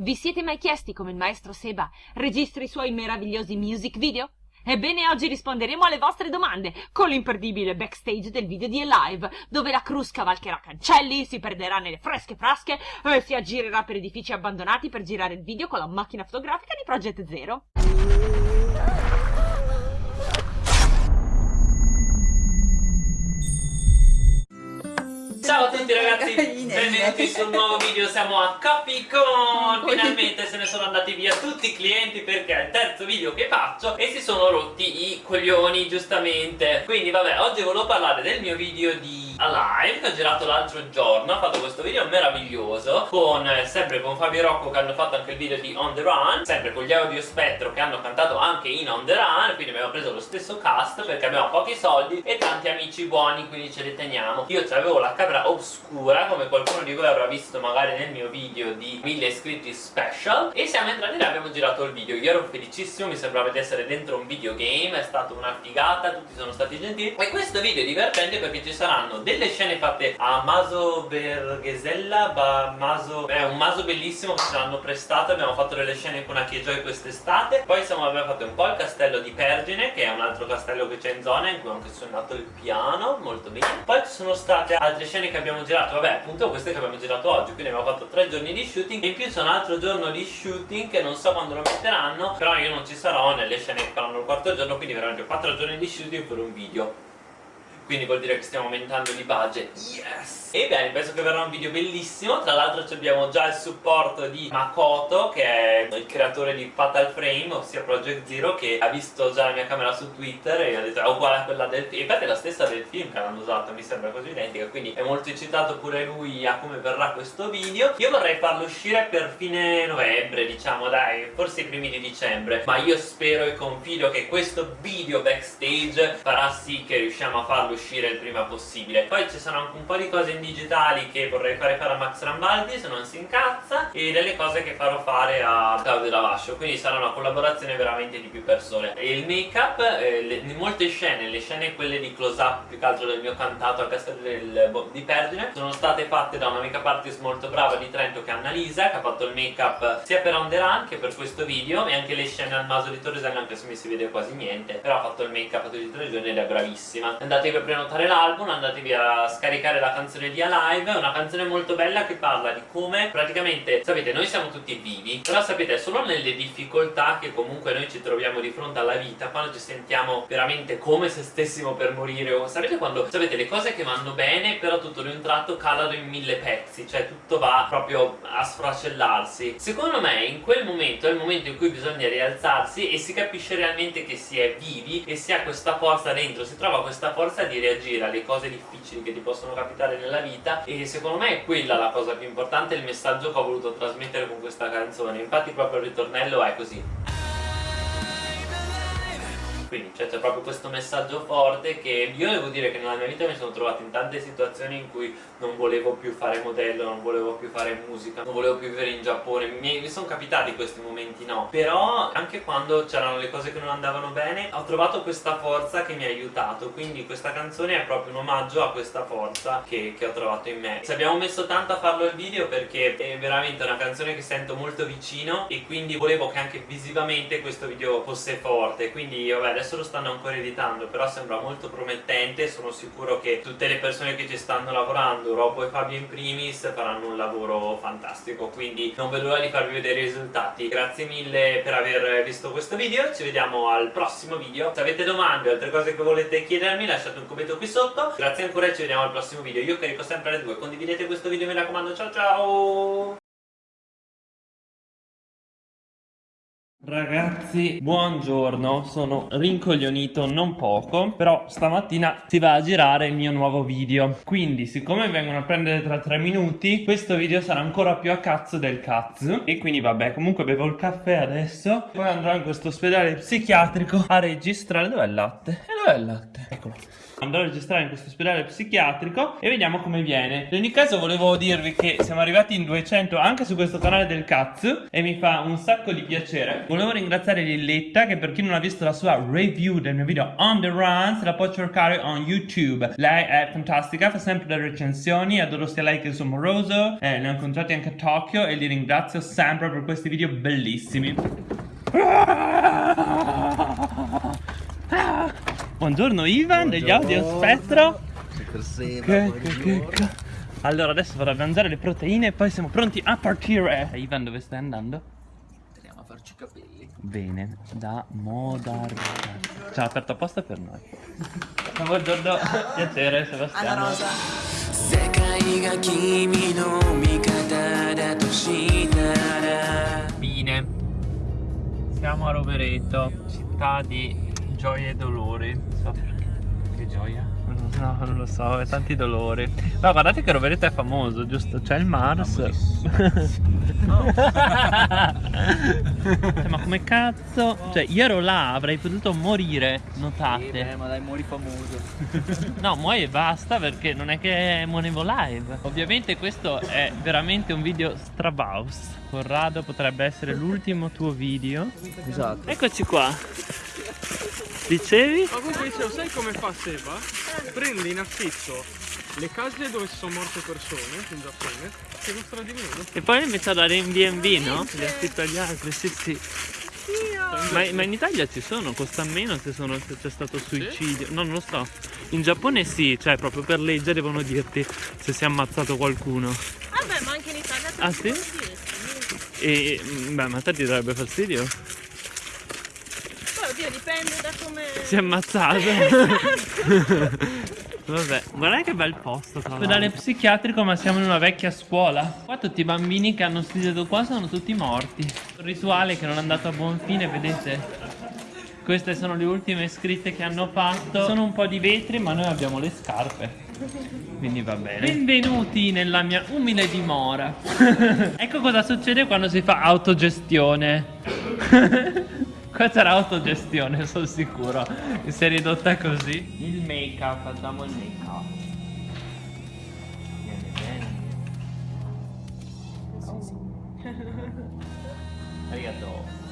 Vi siete mai chiesti come il maestro Seba registra i suoi meravigliosi music video? Ebbene, oggi risponderemo alle vostre domande con l'imperdibile backstage del video di Alive, dove la Cruz cavalcherà cancelli, si perderà nelle fresche frasche e si aggirerà per edifici abbandonati per girare il video con la macchina fotografica di Project Zero. Ciao a tutti ragazzi, benvenuti sul nuovo video, siamo a Capicon Finalmente se ne sono andati via tutti i clienti perché è il terzo video che faccio e si sono rotti i coglioni giustamente. Quindi vabbè, oggi volevo parlare del mio video di Alive che ho girato l'altro giorno ho fatto questo video meraviglioso con eh, sempre con Fabio Rocco che hanno fatto anche il video di On The Run sempre con gli Audio Spettro che hanno cantato anche in On The Run quindi abbiamo preso lo stesso cast perché abbiamo pochi soldi e tanti amici buoni quindi ce li teniamo. Io avevo la camera oscura come qualcuno di voi avrà visto magari nel mio video di 1000 iscritti special e siamo entrati e abbiamo girato il video. Io ero felicissimo mi sembrava di essere dentro un videogame è stata una figata tutti sono stati gentili. E questo video è divertente perché ci saranno delle scene fatte a Maso Berghesella Maso, è un maso bellissimo che ce l'hanno prestato abbiamo fatto delle scene con Achiejoy quest'estate. Poi siamo, abbiamo fatto un po' il castello di Pergine che è un altro castello che c'è in zona in cui ho anche suonato il piano molto bene. Poi ci sono state altre scene che abbiamo girato vabbè appunto queste che abbiamo girato oggi quindi abbiamo fatto tre giorni di shooting in più c'è un altro giorno di shooting che non so quando lo metteranno però io non ci sarò nelle scene che faranno il quarto giorno quindi veramente quattro giorni di shooting per un video quindi vuol dire che stiamo aumentando di budget. Yes! E bene penso che verrà un video bellissimo. Tra l'altro abbiamo già il supporto di Makoto che è il creatore di Fatal Frame ossia Project Zero che ha visto già la mia camera su Twitter e ha detto è uguale a quella del film infatti è la stessa del film che hanno usato mi sembra così identica quindi è molto eccitato pure lui a come verrà questo video. Io vorrei farlo uscire per fine novembre diciamo dai forse i primi di dicembre ma io spero e confido che questo video backstage farà sì che riusciamo a farlo uscire il prima possibile. Poi ci sono anche un po' di cose in digitali che vorrei fare fare a Max Rambaldi se non si incazza e delle cose che farò fare a Claudio Lavascio. Quindi sarà una collaborazione veramente di più persone. E il make up eh, in molte scene le scene quelle di close up più che altro del mio cantato a Castello del, di Pergine sono state fatte da una make up artist molto brava di Trento che è Annalisa che ha fatto il make up sia per On The Run che per questo video e anche le scene al maso di Torresella anche se mi si vede quasi niente però ha fatto il make up tutti e tre giorni ed è bravissima. Andatevi a prenotare l'album andatevi a scaricare la canzone di Alive è una canzone molto bella che parla di come praticamente sapete noi siamo tutti vivi però sapete solo nelle difficoltà che comunque noi ci troviamo di fronte alla vita quando ci sentiamo veramente come se stessimo per morire o sapete quando sapete le cose che vanno bene però tutto di un tratto calano in mille pezzi cioè tutto va proprio a sfracellarsi. Secondo me in quel momento è il momento in cui bisogna rialzarsi e si capisce realmente che si è vivi e si ha questa forza dentro si trova questa forza di reagire alle cose difficili che ti possono capitare nella vita e secondo me è quella la cosa più importante il messaggio che ho voluto trasmettere con questa canzone. Infatti proprio il ritornello è così quindi cioè, c'è proprio questo messaggio forte che io devo dire che nella mia vita mi sono trovato in tante situazioni in cui non volevo più fare modello, non volevo più fare musica, non volevo più vivere in Giappone, mi, mi sono capitati questi momenti no, però anche quando c'erano le cose che non andavano bene ho trovato questa forza che mi ha aiutato, quindi questa canzone è proprio un omaggio a questa forza che, che ho trovato in me. Ci abbiamo messo tanto a farlo il video perché è veramente una canzone che sento molto vicino e quindi volevo che anche visivamente questo video fosse forte, quindi vabbè adesso lo stanno ancora editando però sembra molto promettente sono sicuro che tutte le persone che ci stanno lavorando Robbo e Fabio in primis faranno un lavoro fantastico quindi non vedo l'ora di farvi vedere i risultati. Grazie mille per aver visto questo video ci vediamo al prossimo video. Se avete domande o altre cose che volete chiedermi lasciate un commento qui sotto. Grazie ancora e ci vediamo al prossimo video. Io carico sempre alle 2 condividete questo video mi raccomando ciao ciao Ragazzi, buongiorno, sono rincoglionito non poco, però stamattina si va a girare il mio nuovo video. Quindi, siccome vengono a prendere tra tre minuti, questo video sarà ancora più a cazzo del cazzo. E quindi vabbè, comunque bevo il caffè adesso, poi andrò in questo ospedale psichiatrico a registrare. Dov'è il latte? E dov'è il latte? Eccolo. Andrò a registrare in questo ospedale psichiatrico e vediamo come viene. In ogni caso volevo dirvi che siamo arrivati in 200 anche su questo canale del cazzo e mi fa un sacco di piacere. Volevo ringraziare Lilletta che per chi non ha visto la sua review del mio video On The Run se la può cercare on YouTube. Lei è fantastica, fa sempre le recensioni, adoro sia lei che il suo moroso. Eh, ne ho incontrati anche a Tokyo e li ringrazio sempre per questi video bellissimi. Buongiorno Ivan degli Audio Spettro. Che, che, che, che. Allora adesso vado a mangiare le proteine e poi siamo pronti a partire. Ivan dove stai andando? Andiamo a farci i capelli. Bene, da Modarca. Ci ha aperto apposta per noi. Buongiorno, piacere Sebastiano. Alla rosa. 世界が君の味方だとしたら Fine. Siamo a Rovereto, città di gioia e so perché. Che gioia? No, non lo so, è tanti dolori. No, guardate che Rovereto è famoso, giusto? C'è il Mars. Cioè, ma come cazzo? Cioè, io ero là, avrei potuto morire, notate. Eh, ma dai, muori famoso. No, muoio e basta perché non è che muonevo live. Ovviamente questo è veramente un video strabaus. Corrado potrebbe essere l'ultimo tuo video. Esatto. Eccoci qua. Dicevi? Ma comunque dicevo, sai come fa Seba? Prende in affitto le case dove ci sono morte persone in Giappone che costano di meno. E poi invece a dare in B&B, no? Li affitto agli altri, sì sì. Ma, ma in Italia ci sono, costa meno se, c'è stato suicidio. No, non lo so. In Giappone sì, cioè proprio per legge devono dirti se si è ammazzato qualcuno. Vabbè, ma anche in Italia Ah, sì? dire, sì. E mm, beh, ma a te ti darebbe fastidio? Poi oddio, dipende da come. Si è ammazzato. Vabbè, guarda che bel posto. Ospedale psichiatrico, ma siamo in una vecchia scuola. Qua tutti i bambini che hanno studiato qua sono tutti morti. Un rituale che non è andato a buon fine, vedete? Queste sono le ultime scritte che hanno fatto. Sono un po' di vetri, ma noi abbiamo le scarpe. Quindi va bene. Benvenuti nella mia umile dimora. ecco cosa succede quando si fa autogestione. Questa era autogestione, sono sicuro. Si è ridotta così. Il make up, facciamo il make up. Viene bene. Arigato.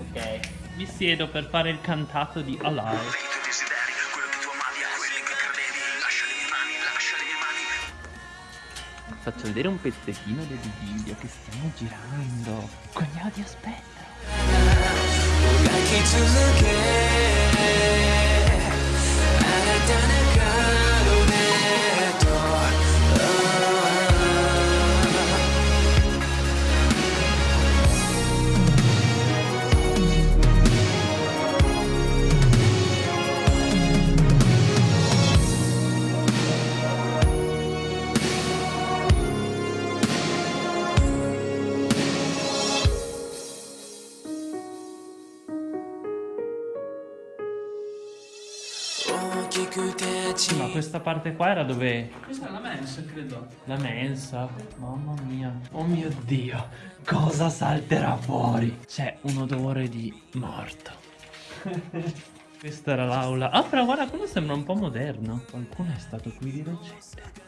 Ok. Mi siedo per fare il cantato di Alive. i tuoi desideri, quello che tu amavi, a quelli che credevi. Lascia le mie mani, lascia le mie mani. Faccio vedere un pezzettino del video che stiamo girando. Con gli audio aspetta. 描き続け Questa parte qua era dove Questa è la mensa, credo. La mensa, mamma mia. Oh mio dio, cosa salterà fuori? C'è un odore di morto. Questa era l'aula. Ah, però guarda, quello sembra un po' moderno. Qualcuno è stato qui di recente.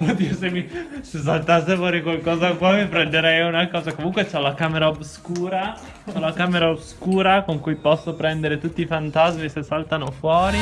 Oddio, se, mi, se saltasse fuori qualcosa qua mi prenderei una cosa. Comunque c'ho la camera oscura. Ho la camera oscura con cui posso prendere tutti i fantasmi se saltano fuori.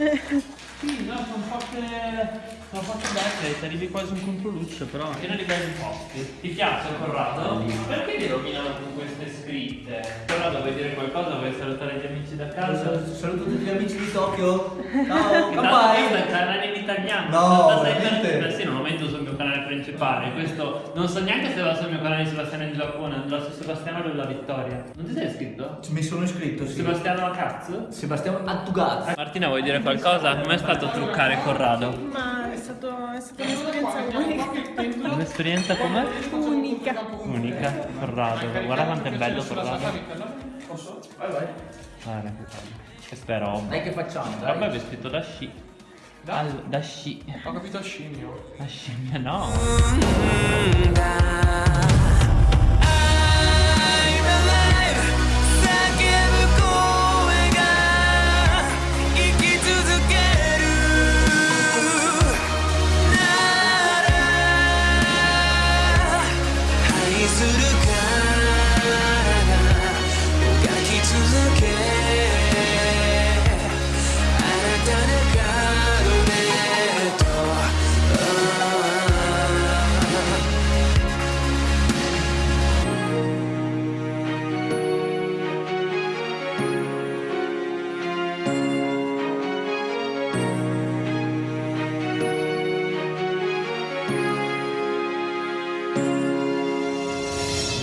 Sì, no, sono fatte. Sono fatte belle, ti arrivi quasi un controluce, però. Pieno di belli posti. Ti piace Corrado? Perché li rovinano con queste scritte? Corrado vuoi dire qualcosa? Vuoi salutare gli amici da casa? Saluto tutti gli amici di Tokyo. Ciao, questo è bye. il canale in italiano. No, 96 veramente? Beh, sì, non lo metto sul canale principale. Questo non so neanche se va sul mio canale di Sebastiano in Giappone, andrà su Sebastiano della Vittoria. Non ti sei iscritto? Mi sono iscritto, sì. Sebastiano a cazzo? Sebastiano Attugazzi. Martina vuoi dire qualcosa? Com'è stato truccare Corrado? Ma è, stato, è stata un'esperienza unica. Un'esperienza com'è? Unica. Unica, Corrado. Guarda quanto è bello Corrado. Posso? Vai, vai. Guarda che bello. È roba. Dai che facciamo, dai. Roba è vestito da sci. Da? Al- da sci. Ho capito a scimmio. Da scimmia no.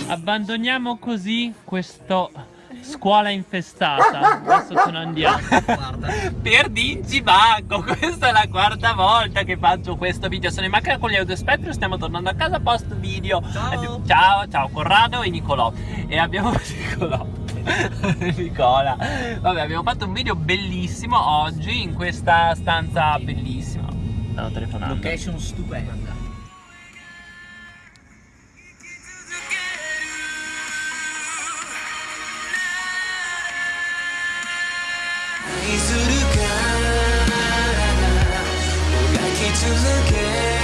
Abbandoniamo così questo scuola infestata. Adesso ce ne andiamo. per Dinci Banco, questa è la quarta volta che faccio questo video. Sono in macchina con gli Audiospettro, stiamo tornando a casa post video. Ciao, ciao, ciao Corrado e Nicolò. E abbiamo Nicolò. Nicola. Vabbè, abbiamo fatto un video bellissimo oggi in questa stanza bellissima. Stavo telefonando. Location stupenda. " to look game